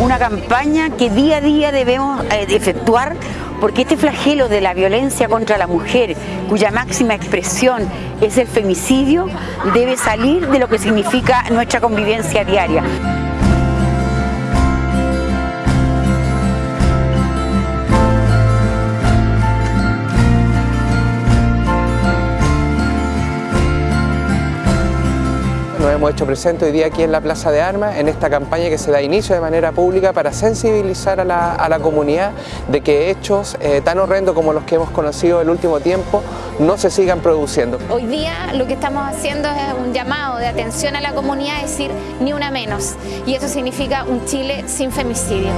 una campaña que día a día debemos eh, efectuar porque este flagelo de la violencia contra la mujer, cuya máxima expresión es el femicidio, debe salir de lo que significa nuestra convivencia diaria. Nos hemos hecho presente hoy día aquí en la Plaza de Armas en esta campaña que se da inicio de manera pública para sensibilizar a la, comunidad de que hechos eh, tan horrendos como los que hemos conocido el último tiempo no se sigan produciendo. Hoy día lo que estamos haciendo es un llamado de atención a la comunidad, es decir, ni una menos. Y eso significa un Chile sin femicidio.